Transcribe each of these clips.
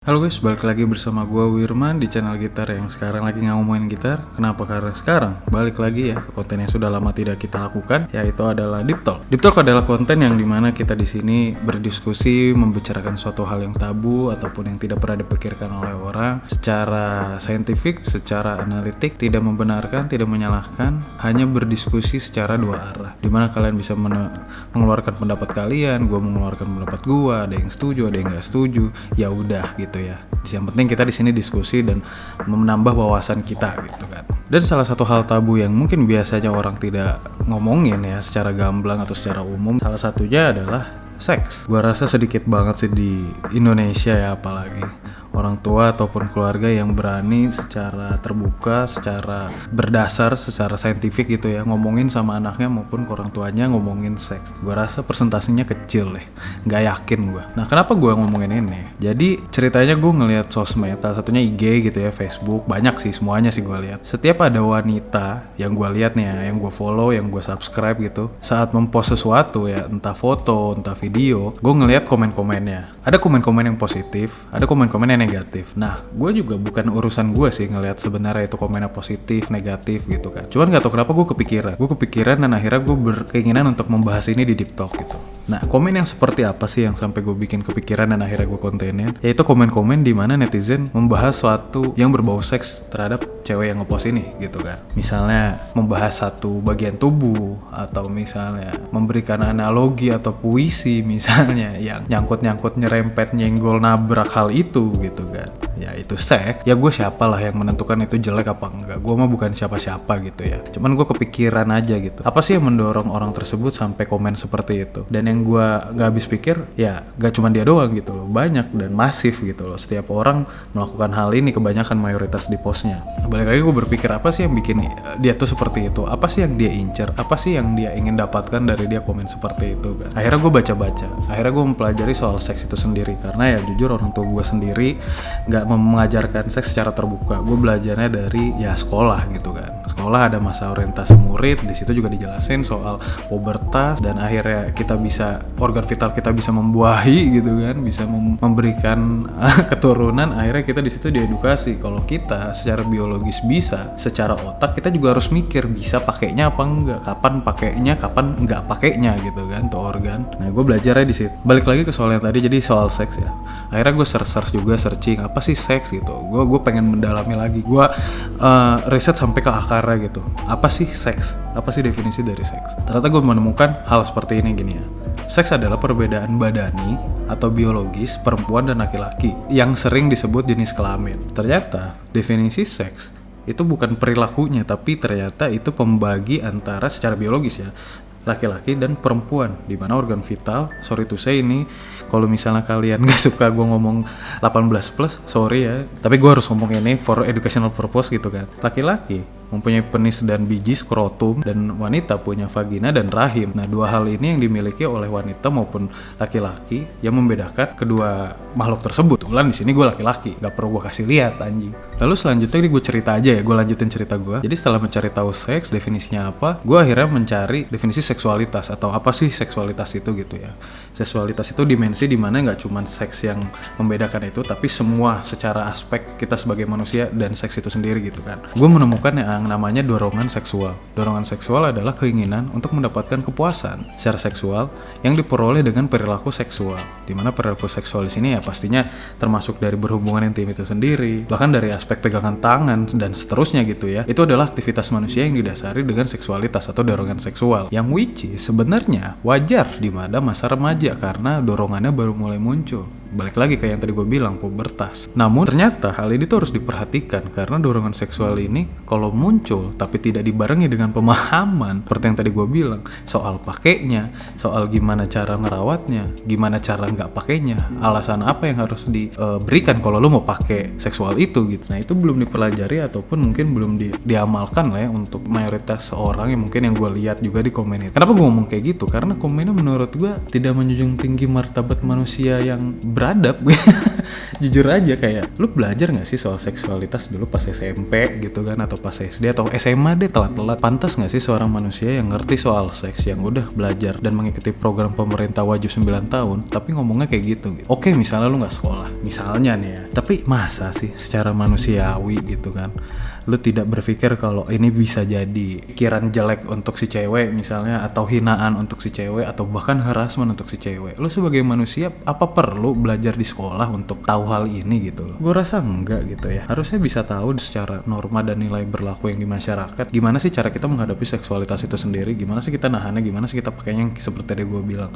Halo guys, balik lagi bersama gue Wirman di channel gitar yang sekarang lagi ngomongin gitar. Kenapa? Karena sekarang balik lagi ya ke konten yang sudah lama tidak kita lakukan, yaitu adalah Deep Talk. Deep Talk adalah konten yang di mana kita di sini berdiskusi, membicarakan suatu hal yang tabu ataupun yang tidak pernah dipikirkan oleh orang secara saintifik, secara analitik, tidak membenarkan, tidak menyalahkan, hanya berdiskusi secara dua arah. Di mana kalian bisa men- mengeluarkan pendapat kalian, gue mengeluarkan pendapat gue, ada yang setuju, ada yang nggak setuju, ya udah gitu ya. Yang penting kita di sini diskusi dan menambah wawasan kita gitu kan. Dan salah satu hal tabu yang mungkin biasanya orang tidak ngomongin ya secara gamblang atau secara umum, salah satunya adalah seks. Gua rasa sedikit banget sih di Indonesia ya apalagi orang tua ataupun keluarga yang berani secara terbuka, secara berdasar, secara saintifik gitu ya ngomongin sama anaknya maupun ke orang tuanya ngomongin seks. Gua rasa persentasenya kecil deh, nggak yakin gua. Nah kenapa gua ngomongin ini? Jadi ceritanya gue ngeliat sosmed, salah satunya IG gitu ya, Facebook, banyak sih semuanya sih gue lihat. Setiap ada wanita yang gue lihat nih ya, yang gue follow, yang gue subscribe gitu, saat mempost sesuatu ya, entah foto, entah video, gue ngeliat komen-komennya. Ada komen-komen yang positif, ada komen-komen yang negatif. Nah, gue juga bukan urusan gue sih ngelihat sebenarnya itu komennya positif, negatif gitu kan. Cuman gak tau kenapa gue kepikiran. Gue kepikiran dan akhirnya gue berkeinginan untuk membahas ini di Deep Talk gitu. Nah, komen yang seperti apa sih yang sampai gue bikin kepikiran dan akhirnya gue kontenin? Yaitu komen-komen di mana netizen membahas suatu yang berbau seks terhadap cewek yang ngepost ini gitu kan. Misalnya membahas satu bagian tubuh atau misalnya memberikan analogi atau puisi misalnya yang nyangkut-nyangkut nyerempet nyenggol nabrak hal itu gitu kan. Ya itu seks. Ya gue siapa lah yang menentukan itu jelek apa enggak. Gue mah bukan siapa-siapa gitu ya. Cuman gue kepikiran aja gitu. Apa sih yang mendorong orang tersebut sampai komen seperti itu? Dan yang gue gak habis pikir ya gak cuma dia doang gitu loh. Banyak dan masif gitu loh. Setiap orang melakukan hal ini kebanyakan mayoritas di postnya. Balik lagi gue berpikir apa sih yang bikin dia tuh seperti itu? Apa sih yang dia incer? Apa sih yang dia ingin dapatkan dari dia komen seperti itu kan? Akhirnya gue baca-baca. Akhirnya gue mempelajari soal seks itu sendiri. Karena ya jujur orang tua gue sendiri gak mengajarkan seks secara terbuka. Gue belajarnya dari ya sekolah gitu kan sekolah ada masa orientasi murid di situ juga dijelasin soal pubertas dan akhirnya kita bisa organ vital kita bisa membuahi gitu kan bisa mem memberikan keturunan akhirnya kita di situ diedukasi. Kalau kita secara biologis bisa secara otak kita juga harus mikir bisa pakainya apa enggak kapan pakainya kapan enggak pakainya gitu kan tuh organ. Nah gue belajarnya di situ. Balik lagi ke soal yang tadi jadi soal seks ya. Akhirnya gue search search juga searching apa sih seks gitu. Gue gue pengen mendalami lagi. Gue uh, riset sampai ke akarnya gitu. Apa sih seks? Apa sih definisi dari seks? Ternyata gue menemukan hal seperti ini gini ya. Seks adalah perbedaan badani atau biologis perempuan dan laki-laki yang sering disebut jenis kelamin. Ternyata definisi seks itu bukan perilakunya tapi ternyata itu pembagi antara secara biologis ya laki-laki dan perempuan. Di mana organ vital sorry to say ini kalau misalnya kalian gak suka gue ngomong 18 plus sorry ya. Tapi gue harus ngomong ini for educational purpose gitu kan. Laki-laki mempunyai penis dan biji skrotum dan wanita punya vagina dan rahim. Nah, dua hal ini yang dimiliki oleh wanita maupun laki-laki yang membedakan kedua makhluk tersebut. Ulan di sini gue laki-laki, gak perlu gue kasih lihat anjing. Lalu selanjutnya ini gue cerita aja ya, gue lanjutin cerita gue. Jadi setelah mencari tahu seks, definisinya apa, gue akhirnya mencari definisi seksualitas atau apa sih seksualitas itu gitu ya. Seksualitas itu dimensi di mana nggak cuma seks yang membedakan itu, tapi semua secara aspek kita sebagai manusia dan seks itu sendiri gitu kan. Gue menemukan yang yang namanya dorongan seksual. Dorongan seksual adalah keinginan untuk mendapatkan kepuasan secara seksual yang diperoleh dengan perilaku seksual. Di mana perilaku seksual di sini ya pastinya termasuk dari berhubungan intim itu sendiri, bahkan dari aspek pegangan tangan dan seterusnya gitu ya. Itu adalah aktivitas manusia yang didasari dengan seksualitas atau dorongan seksual. Yang which sebenarnya wajar di mana masa remaja karena dorongannya baru mulai muncul balik lagi kayak yang tadi gue bilang pubertas. Namun ternyata hal ini tuh harus diperhatikan karena dorongan seksual ini kalau muncul tapi tidak dibarengi dengan pemahaman seperti yang tadi gue bilang soal pakainya, soal gimana cara ngerawatnya, gimana cara nggak pakainya, alasan apa yang harus diberikan kalau lo mau pakai seksual itu gitu. Nah itu belum dipelajari ataupun mungkin belum di, diamalkan lah ya untuk mayoritas orang yang mungkin yang gue lihat juga di komen itu. Kenapa gue ngomong kayak gitu? Karena komennya menurut gue tidak menjunjung tinggi martabat manusia yang beradab. Jujur aja kayak lu belajar nggak sih soal seksualitas dulu pas SMP gitu kan atau pas SD atau SMA deh telat-telat. Pantas nggak sih seorang manusia yang ngerti soal seks yang udah belajar dan mengikuti program pemerintah wajib 9 tahun tapi ngomongnya kayak gitu, gitu. oke misalnya lu nggak sekolah misalnya nih ya. Tapi masa sih secara manusiawi gitu kan lu tidak berpikir kalau ini bisa jadi pikiran jelek untuk si cewek misalnya atau hinaan untuk si cewek atau bahkan harassment untuk si cewek. Lu sebagai manusia apa perlu belajar di sekolah untuk tahu hal ini gitu loh? Gue rasa enggak gitu ya. Harusnya bisa tahu secara norma dan nilai berlaku yang di masyarakat. Gimana sih cara kita menghadapi seksualitas itu sendiri? Gimana sih kita nahannya? Gimana sih kita pakainya? Yang seperti tadi gue bilang.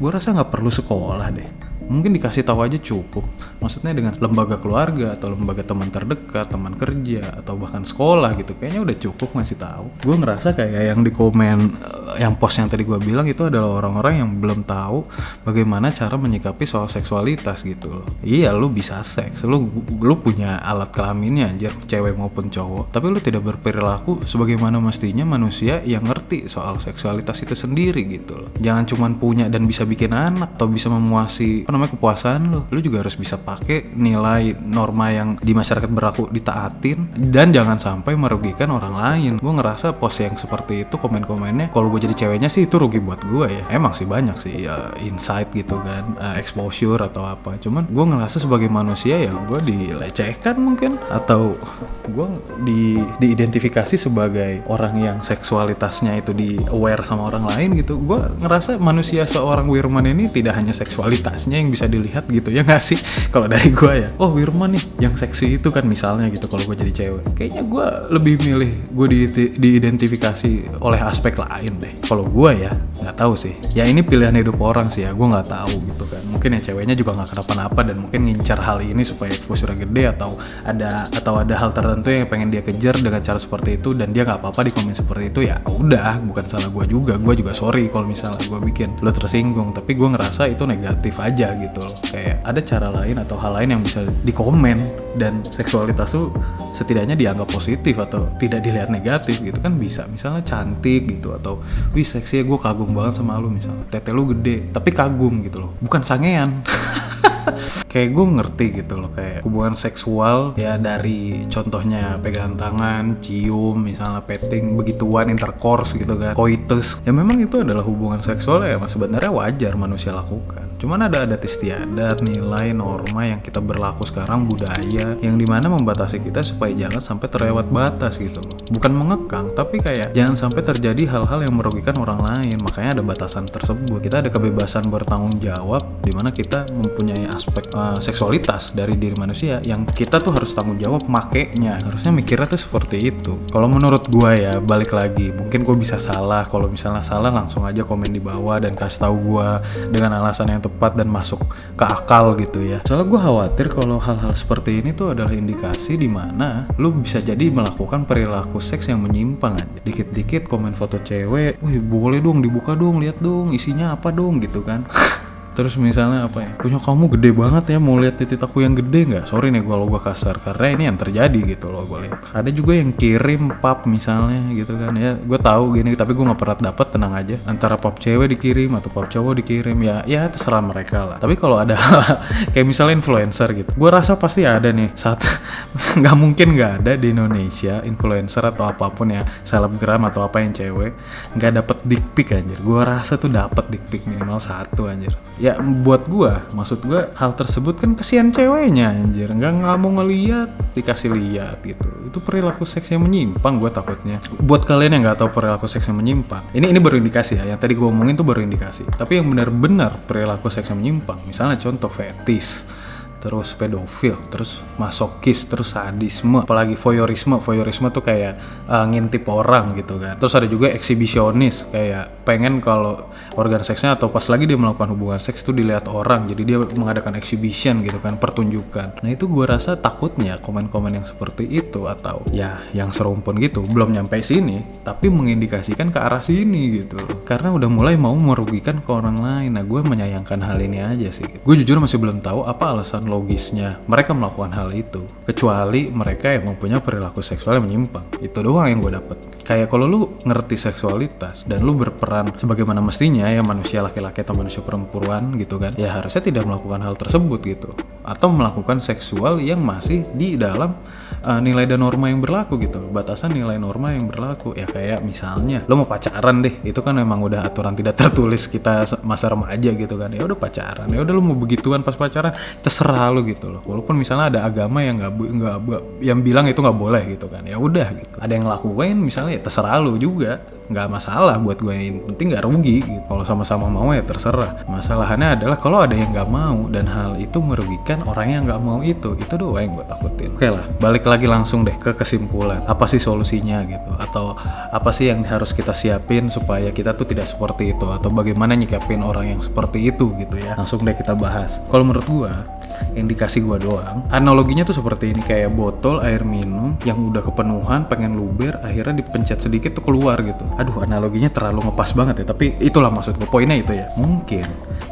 Gue rasa nggak perlu sekolah deh mungkin dikasih tahu aja cukup. Maksudnya dengan lembaga keluarga atau lembaga teman terdekat teman kerja atau bahkan sekolah gitu kayaknya udah cukup ngasih tahu. Gue ngerasa kayak yang di komen eh, yang post yang tadi gue bilang itu adalah orang-orang yang belum tahu bagaimana cara menyikapi soal seksualitas gitu loh. Iya lu bisa seks. Lu lu punya alat kelaminnya anjir cewek maupun cowok. Tapi lu tidak berperilaku sebagaimana mestinya manusia yang ngerti soal seksualitas itu sendiri gitu loh. Jangan cuman punya dan bisa bikin anak atau bisa memuasi namanya kepuasan lu. Lu juga harus bisa pakai nilai norma yang di masyarakat berlaku ditaatin dan jangan sampai merugikan orang lain. Gue ngerasa post yang seperti itu komen-komennya kalau gue jadi ceweknya sih itu rugi buat gue ya. Emang sih banyak sih ya insight gitu kan uh, exposure atau apa. Cuman gue ngerasa sebagai manusia ya gue dilecehkan mungkin atau gue di diidentifikasi sebagai orang yang seksualitasnya itu di aware sama orang lain gitu. Gue ngerasa manusia seorang Wirman ini tidak hanya seksualitasnya yang bisa dilihat gitu ya nggak sih? Kalau dari gue ya oh Wirman nih yang seksi itu kan misalnya gitu kalau gue jadi cewek. Kayaknya gue lebih milih gue di, diidentifikasi oleh aspek lain deh. Kalau gue ya nggak tahu sih. Ya ini pilihan hidup orang sih ya gue nggak tahu gitu kan. Mungkin ya ceweknya juga nggak kenapa-napa dan mungkin ngincar hal ini supaya exposure gede atau ada atau ada hal tertentu yang pengen dia kejar dengan cara seperti itu dan dia nggak apa-apa di komen seperti itu ya udah bukan salah gue juga. Gue juga sorry kalau misalnya gue bikin lo tersinggung. Tapi gue ngerasa itu negatif aja gitu. Loh kayak ada cara lain atau hal lain yang bisa dikomen dan seksualitas tuh setidaknya dianggap positif atau tidak dilihat negatif gitu kan bisa. Misalnya cantik gitu atau wih seksi ya gue kagum banget sama lu misalnya. Tete lu gede tapi kagum gitu loh. Bukan sangean. Kayak gue ngerti gitu loh kayak hubungan seksual ya dari contohnya pegangan tangan, cium, misalnya petting, begituan intercourse gitu kan, coitus. Ya memang itu adalah hubungan seksual ya sebenarnya wajar manusia lakukan. Cuman ada adat istiadat, nilai, norma yang kita berlaku sekarang budaya yang di mana membatasi kita supaya jangan sampai terlewat batas gitu loh. Bukan mengekang, tapi kayak jangan sampai terjadi hal-hal yang merugikan orang lain. Makanya ada batasan tersebut. Kita ada kebebasan bertanggung jawab di mana kita mempunyai aspek uh, seksualitas dari diri manusia yang kita tuh harus tanggung jawab makainya. Harusnya mikirnya tuh seperti itu. Kalau menurut gua ya balik lagi, mungkin gue bisa salah. Kalau misalnya salah langsung aja komen di bawah dan kasih tahu gua dengan alasan yang tepat dan masuk ke akal gitu ya. Soalnya gue khawatir kalau hal-hal seperti ini tuh adalah indikasi di mana lu bisa jadi melakukan perilaku seks yang menyimpang aja. Dikit-dikit komen foto cewek, wih boleh dong dibuka dong, lihat dong isinya apa dong gitu kan. terus misalnya apa ya? Punya kamu gede banget ya mau lihat titik aku yang gede nggak? Sorry nih kalau gue kasar karena ini yang terjadi gitu loh gue lihat. Ada juga yang kirim pap misalnya gitu kan ya. Gue tahu gini tapi gue nggak pernah dapat tenang aja. Antara pap cewek dikirim atau pap cowok dikirim ya ya terserah mereka lah. Tapi kalau ada kayak misalnya influencer gitu gue rasa pasti ada nih. Saat nggak mungkin nggak ada di Indonesia influencer atau apa pun ya selebgram atau apa yang cewek nggak dapet dick pic anjir. Gue rasa tuh dapet dick pic minimal satu anjir ya buat gua maksud gua hal tersebut kan kesian ceweknya anjir. Nggak nggak mau ngeliat dikasih lihat gitu. Itu perilaku seks yang menyimpang gua takutnya. Buat kalian yang nggak tahu perilaku seks yang menyimpang ini ini baru indikasi ya. Yang tadi gua omongin tuh baru indikasi. Tapi yang benar-benar perilaku seks yang menyimpang misalnya contoh fetis terus pedofil, terus masokis, terus sadisme, apalagi voyeurisme. Voyeurisme tuh kayak uh, ngintip orang gitu kan. Terus ada juga eksibisionis, kayak pengen kalau organ seksnya atau pas lagi dia melakukan hubungan seks tuh dilihat orang, jadi dia mengadakan exhibition gitu kan, pertunjukan. Nah itu gue rasa takutnya komen-komen yang seperti itu atau ya yang serumpun gitu belum nyampe sini, tapi mengindikasikan ke arah sini gitu. Karena udah mulai mau merugikan ke orang lain. Nah gue menyayangkan hal ini aja sih. Gue jujur masih belum tahu apa alasan logisnya. Mereka melakukan hal itu kecuali mereka yang mempunyai perilaku seksual yang menyimpang. Itu doang yang gue dapet. Kayak kalau lu ngerti seksualitas dan lu berperan sebagaimana mestinya ya manusia laki-laki atau manusia perempuan gitu kan ya harusnya tidak melakukan hal tersebut gitu. Atau melakukan seksual yang masih di dalam uh, nilai dan norma yang berlaku gitu. Batasan nilai norma yang berlaku. Ya kayak misalnya lo mau pacaran deh. Itu kan memang udah aturan tidak tertulis kita masa remaja gitu kan. Ya udah pacaran. Ya udah lo mau begituan pas pacaran terserah lo gitu loh. Walaupun misalnya ada agama yang nggak nggak yang bilang itu nggak boleh gitu kan. Ya udah gitu. Ada yang lakuin misalnya ya terserah lo juga nggak masalah buat gue yang penting nggak rugi gitu. kalau sama-sama mau ya terserah. Masalahnya adalah kalau ada yang nggak mau dan hal itu merugikan orang yang nggak mau itu itu doang yang gue takutin. Oke lah balik lagi langsung deh ke kesimpulan. Apa sih solusinya gitu? Atau apa sih yang harus kita siapin supaya kita tuh tidak seperti itu? Atau bagaimana nyikapin orang yang seperti itu gitu ya? Langsung deh kita bahas. Kalau menurut gue indikasi gue doang. Analoginya tuh seperti ini kayak botol air minum yang udah kepenuhan pengen luber akhirnya dipencet sedikit tuh keluar gitu. Aduh analoginya terlalu ngepas banget ya tapi itulah maksud gue poinnya itu ya mungkin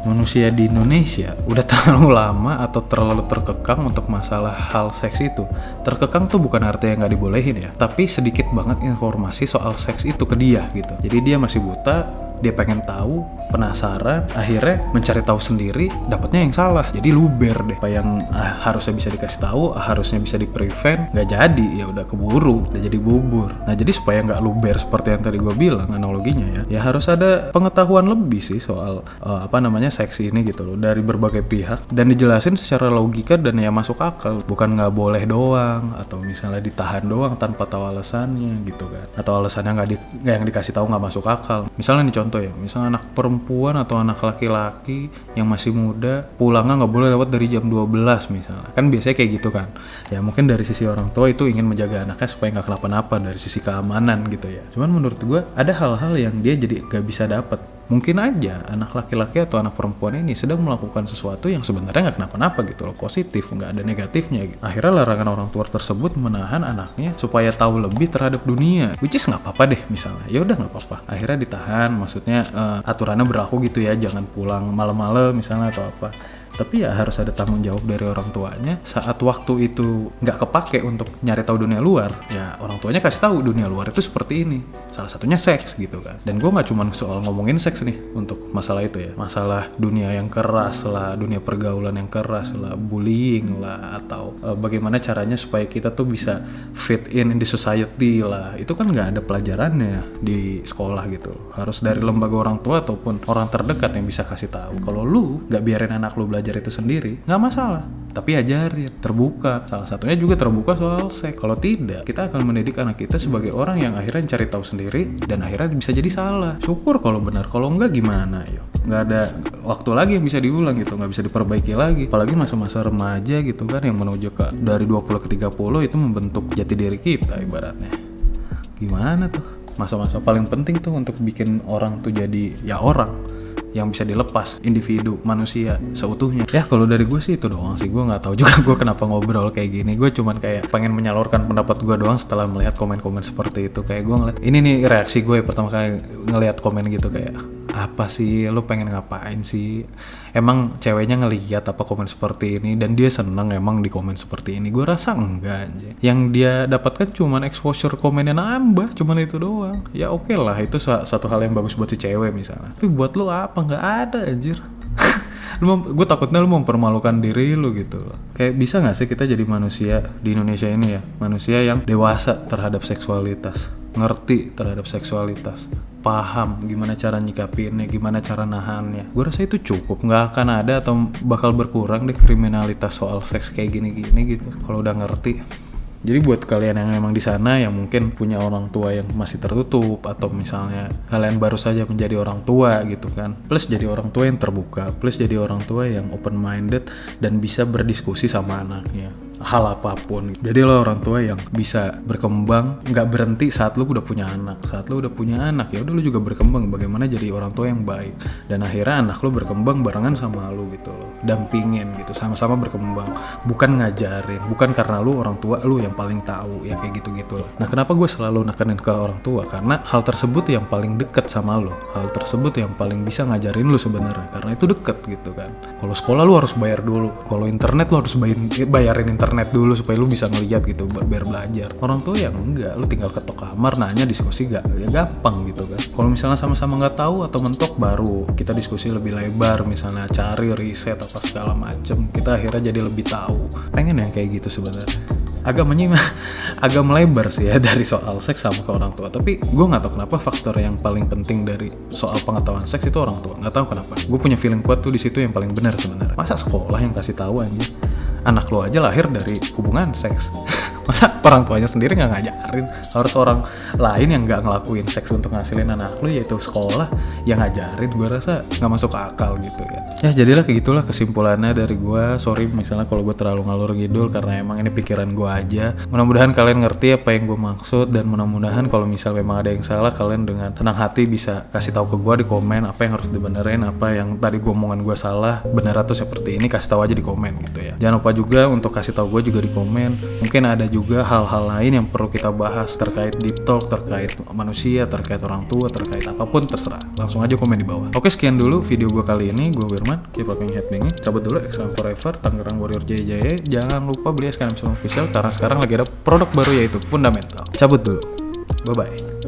manusia di Indonesia udah terlalu lama atau terlalu terkekang untuk masalah hal seks itu. Terkekang tuh bukan artinya nggak dibolehin ya tapi sedikit banget informasi soal seks itu ke dia gitu. Jadi dia masih buta dia pengen tahu penasaran akhirnya mencari tahu sendiri dapatnya yang salah. Jadi luber deh. Apa yang ah, harusnya bisa dikasih tahu ah, harusnya bisa di prevent nggak jadi. Ya udah keburu udah jadi bubur. Nah jadi supaya nggak luber seperti yang tadi gue bilang analoginya ya ya harus ada pengetahuan lebih sih soal uh, apa namanya seksi ini gitu loh dari berbagai pihak. Dan dijelasin secara logika dan ya masuk akal. Bukan nggak boleh doang atau misalnya ditahan doang tanpa tahu alasannya gitu kan. Atau alasannya nggak di, yang dikasih tahu nggak masuk akal. Misalnya nih contoh contoh ya misalnya anak perempuan atau anak laki-laki yang masih muda pulangnya nggak boleh lewat dari jam 12 misalnya. Kan biasanya kayak gitu kan. Ya mungkin dari sisi orang tua itu ingin menjaga anaknya supaya nggak kenapa-napa dari sisi keamanan gitu ya. Cuman menurut gue ada hal-hal yang dia jadi gak bisa dapet mungkin aja anak laki-laki atau anak perempuan ini sedang melakukan sesuatu yang sebenarnya nggak kenapa-napa gitu loh positif nggak ada negatifnya gitu. akhirnya larangan orang tua tersebut menahan anaknya supaya tahu lebih terhadap dunia which is nggak apa-apa deh misalnya. Ya udah nggak apa-apa. Akhirnya ditahan maksudnya uh, aturannya berlaku gitu ya jangan pulang malam-malam misalnya atau apa tapi ya harus ada tanggung jawab dari orang tuanya. Saat waktu itu nggak kepake untuk nyari tahu dunia luar ya orang tuanya kasih tahu dunia luar itu seperti ini. Salah satunya seks gitu kan. Dan gue nggak cuma soal ngomongin seks nih untuk masalah itu ya. Masalah dunia yang keras lah dunia pergaulan yang keras lah bullying lah atau uh, bagaimana caranya supaya kita tuh bisa fit in the society lah. Itu kan nggak ada pelajarannya di sekolah gitu. Harus dari lembaga orang tua ataupun orang terdekat yang bisa kasih tahu. Kalau lu nggak biarin anak lu belajar belajar itu sendiri nggak masalah. Tapi ajarin terbuka. Salah satunya juga terbuka soal seks. Kalau tidak kita akan mendidik anak kita sebagai orang yang akhirnya cari tahu sendiri dan akhirnya bisa jadi salah. Syukur kalau benar kalau enggak gimana yuk nggak ada waktu lagi yang bisa diulang gitu nggak bisa diperbaiki lagi. Apalagi masa-masa remaja gitu kan yang menuju ke dari 20 ke 30 itu membentuk jati diri kita ibaratnya. Gimana tuh? Masa-masa paling penting tuh untuk bikin orang tuh jadi ya orang yang bisa dilepas individu manusia seutuhnya. Ya kalau dari gue sih itu doang sih. Gue nggak tahu juga gue kenapa ngobrol kayak gini. Gue cuman kayak pengen menyalurkan pendapat gue doang setelah melihat komen-komen seperti itu. Kayak gue ngeliat ini nih reaksi gue pertama kali ngelihat komen gitu kayak apa sih lu pengen ngapain sih? Emang ceweknya ngeliat apa komen seperti ini dan dia seneng emang di komen seperti ini? Gue rasa enggak aja yang dia dapatkan cuman exposure komennya nambah cuman itu doang. Ya oke okay lah itu satu hal yang bagus buat si cewek misalnya. Tapi buat lu apa? Nggak ada anjir. Gue takutnya lu mempermalukan diri lu gitu loh. Kayak bisa nggak sih kita jadi manusia di Indonesia ini ya? Manusia yang dewasa terhadap seksualitas. Ngerti terhadap seksualitas paham gimana cara nyikapinnya, gimana cara nahannya. Gue rasa itu cukup, nggak akan ada atau bakal berkurang deh kriminalitas soal seks kayak gini-gini gitu. Kalau udah ngerti. Jadi buat kalian yang emang di sana yang mungkin punya orang tua yang masih tertutup atau misalnya kalian baru saja menjadi orang tua gitu kan. Plus jadi orang tua yang terbuka, plus jadi orang tua yang open minded dan bisa berdiskusi sama anaknya hal apa pun. Jadi lo orang tua yang bisa berkembang nggak berhenti saat lo udah punya anak. Saat lo udah punya anak ya udah lo juga berkembang. Bagaimana jadi orang tua yang baik. Dan akhirnya anak lo berkembang barengan sama lo gitu loh. Dampingin gitu sama-sama berkembang. Bukan ngajarin bukan karena lo orang tua lo yang paling tahu ya kayak gitu gitu loh. Nah kenapa gue selalu nekenin ke orang tua? Karena hal tersebut yang paling deket sama lo. Hal tersebut yang paling bisa ngajarin lo sebenarnya. Karena itu deket gitu kan. Kalau sekolah lo harus bayar dulu. Kalau internet lo harus bayarin internet dulu supaya lo bisa ngeliat gitu biar belajar. Orang tua yang enggak lo tinggal ketok kamar nanya diskusi gak ya gampang gitu kan. Kalau misalnya sama-sama nggak tahu atau mentok baru kita diskusi lebih lebar misalnya cari riset apa segala macem kita akhirnya jadi lebih tahu. Pengen yang kayak gitu sebenarnya. Agak menyimak agak melebar sih ya dari soal seks sama ke orang tua. Tapi gue nggak tahu kenapa faktor yang paling penting dari soal pengetahuan seks itu orang tua. Nggak tahu kenapa. Gue punya feeling kuat tuh di situ yang paling benar sebenarnya. Masa sekolah yang kasih tahu aja anak lo aja lahir dari hubungan seks masa orang tuanya sendiri nggak ngajarin? Harus orang lain yang nggak ngelakuin seks untuk ngasilin anak lu yaitu sekolah yang ngajarin. Gue rasa nggak masuk akal gitu ya. Ya jadilah kayak gitulah kesimpulannya dari gue sorry misalnya kalau gue terlalu ngalur ngidul karena emang ini pikiran gue aja. Mudah-mudahan kalian ngerti apa yang gue maksud dan mudah-mudahan kalau misal memang ada yang salah kalian dengan tenang hati bisa kasih tahu ke gue di komen apa yang harus dibenerin apa yang tadi gue omongan gue salah bener atau seperti ini kasih tahu aja di komen gitu ya. Jangan lupa juga untuk kasih tahu gue juga di komen. Mungkin ada juga juga hal-hal lain yang perlu kita bahas terkait deep talk, terkait manusia, terkait orang tua, terkait apa pun terserah. Langsung aja komen di bawah. Oke sekian dulu video gue kali ini. Gue Wirman, keep rocking headbanging. Cabut dulu Excellent Forever, Tangerang Warrior Jaya Jangan lupa beli SKM Semua Official karena sekarang lagi ada produk baru yaitu Fundamental. Cabut dulu. Bye-bye.